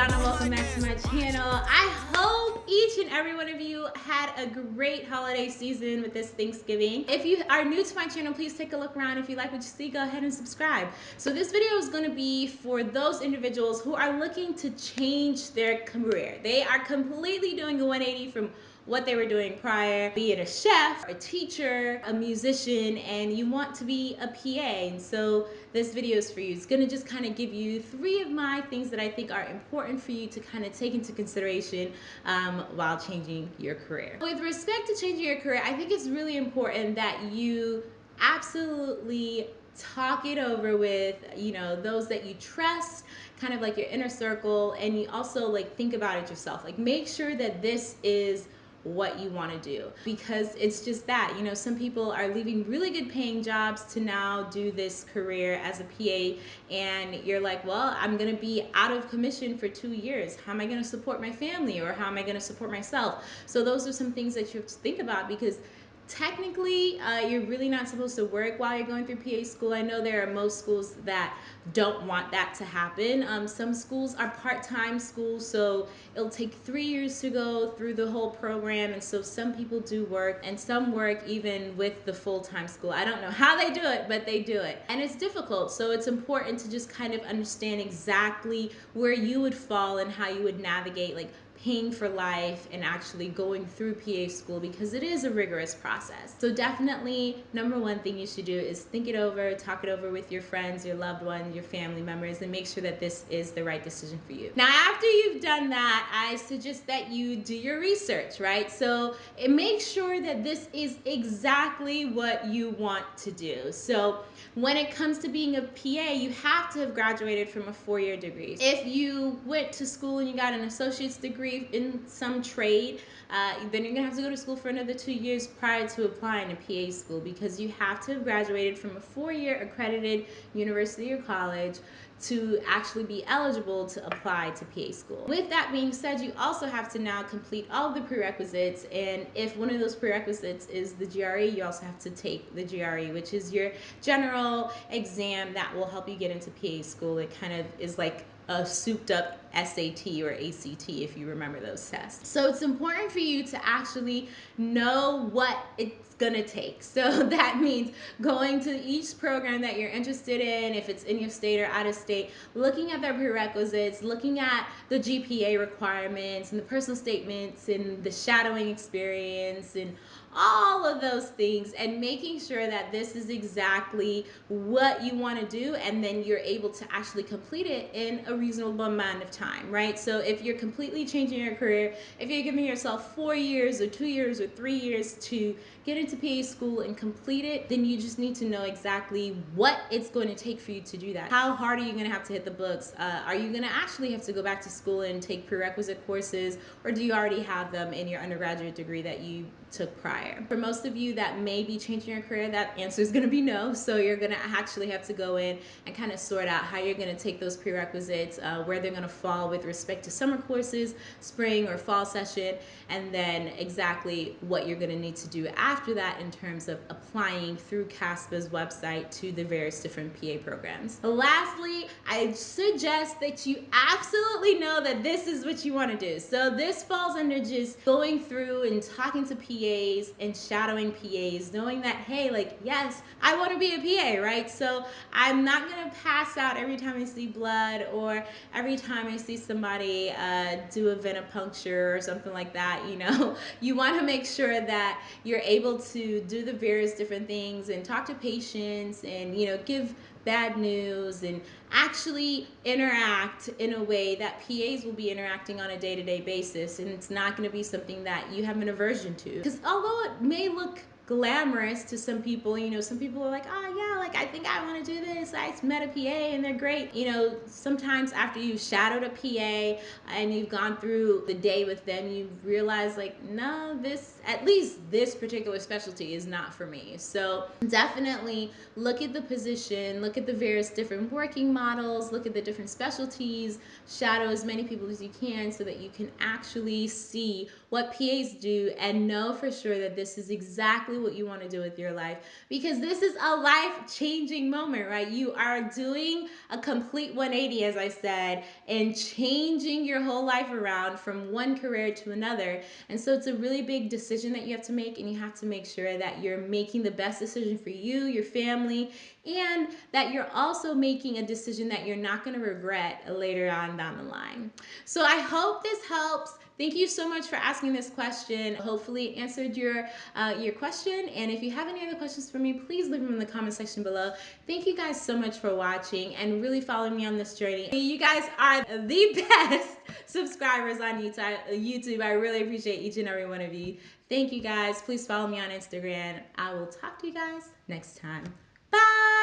Donna, welcome back to my channel. I hope each and every one of you had a great holiday season with this Thanksgiving. If you are new to my channel, please take a look around. If you like what you see, go ahead and subscribe. So this video is gonna be for those individuals who are looking to change their career. They are completely doing a 180 from what they were doing prior, be it a chef, a teacher, a musician, and you want to be a PA. And so this video is for you. It's gonna just kind of give you three of my things that I think are important for you to kind of take into consideration um, while changing your career. With respect to changing your career, I think it's really important that you absolutely talk it over with you know those that you trust kind of like your inner circle and you also like think about it yourself like make sure that this is what you want to do. Because it's just that you know some people are leaving really good paying jobs to now do this career as a PA and you're like well I'm gonna be out of commission for two years. How am I gonna support my family or how am I gonna support myself? So those are some things that you have to think about because technically uh, you're really not supposed to work while you're going through PA school. I know there are most schools that don't want that to happen. Um, some schools are part-time schools, so it'll take three years to go through the whole program. And so some people do work and some work even with the full-time school. I don't know how they do it, but they do it. And it's difficult, so it's important to just kind of understand exactly where you would fall and how you would navigate like paying for life and actually going through PA school because it is a rigorous process. So definitely number one thing you should do is think it over, talk it over with your friends, your loved ones, your family members, and make sure that this is the right decision for you. Now, after you've done that, I suggest that you do your research, right? So it make sure that this is exactly what you want to do. So when it comes to being a PA, you have to have graduated from a four-year degree. If you went to school and you got an associate's degree, degree in some trade, uh, then you're gonna have to go to school for another two years prior to applying to PA school because you have to have graduated from a four-year accredited university or college to actually be eligible to apply to PA school. With that being said, you also have to now complete all the prerequisites and if one of those prerequisites is the GRE, you also have to take the GRE, which is your general exam that will help you get into PA school. It kind of is like a souped up SAT or ACT if you remember those tests. So it's important for you to actually know what it's gonna take. So that means going to each program that you're interested in, if it's in your state or out of state, looking at their prerequisites, looking at the GPA requirements and the personal statements and the shadowing experience and all of those things and making sure that this is exactly what you want to do and then you're able to actually complete it in a reasonable amount of time, right? So if you're completely changing your career, if you're giving yourself four years or two years or three years to get into PA school and complete it, then you just need to know exactly what it's going to take for you to do that. How hard are you going to have to hit the books? Uh, are you going to actually have to go back to school and take prerequisite courses or do you already have them in your undergraduate degree that you took prior. For most of you that may be changing your career, that answer is gonna be no. So you're gonna actually have to go in and kind of sort out how you're gonna take those prerequisites, uh, where they're gonna fall with respect to summer courses, spring or fall session, and then exactly what you're gonna need to do after that in terms of applying through CASPA's website to the various different PA programs. Lastly, I suggest that you absolutely know that this is what you wanna do. So this falls under just going through and talking to PAs and shadowing PAs, knowing that, hey, like, yes, I want to be a PA, right? So I'm not going to pass out every time I see blood or every time I see somebody uh, do a venipuncture or something like that, you know? You want to make sure that you're able to do the various different things and talk to patients and, you know, give bad news and actually interact in a way that PAs will be interacting on a day-to-day basis. And it's not going to be something that you have an aversion to. Because although it may look glamorous to some people you know some people are like oh yeah like I think I want to do this I met a PA and they're great you know sometimes after you've shadowed a PA and you've gone through the day with them you realize like no this at least this particular specialty is not for me. So definitely look at the position, look at the various different working models, look at the different specialties, shadow as many people as you can so that you can actually see what PAs do and know for sure that this is exactly what you want to do with your life because this is a life changing moment, right? You are doing a complete 180, as I said, and changing your whole life around from one career to another. And so it's a really big decision that you have to make, and you have to make sure that you're making the best decision for you, your family, and that you're also making a decision that you're not going to regret later on down the line. So I hope this helps. Thank you so much for asking this question. Hopefully answered your uh, your question. And if you have any other questions for me, please leave them in the comment section below. Thank you guys so much for watching and really following me on this journey. You guys are the best subscribers on YouTube. I really appreciate each and every one of you. Thank you guys. Please follow me on Instagram. I will talk to you guys next time. Bye.